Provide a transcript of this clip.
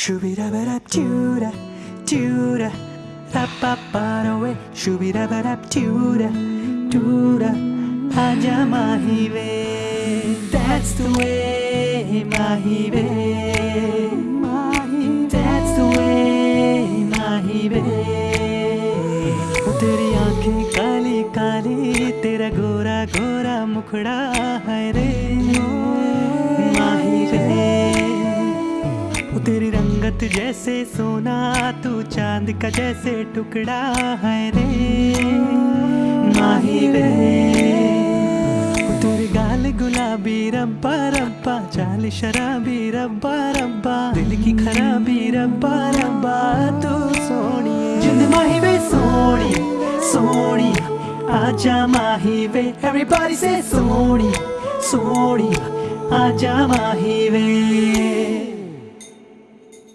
Shoo-be-da-ba-dap, doo-da, doo-da, ra-pa-pa-da-way. Shoo-be-da-ba-dap, doo-da, doo-da, Aja mahi ve. That's the way, mahi ve. That's the way, mahi ve. ओ तेरी आंखें काली काली तेरा गोरा गोरा मुखड़ा है रे रंगत जैसे सोना, तू चाँद का जैसे टुकड़ा है रे। माही ओ तेरे गाल गुलाबी रब्बा रब्बा, चाल शराबी रब्बा रब्बा, दिल की खराबी रब्बा रब्बा, तू सोनी जिंद माही वे सोनी सोनी आजा माही वे, everybody say सोनी सोनी आजा माही वे।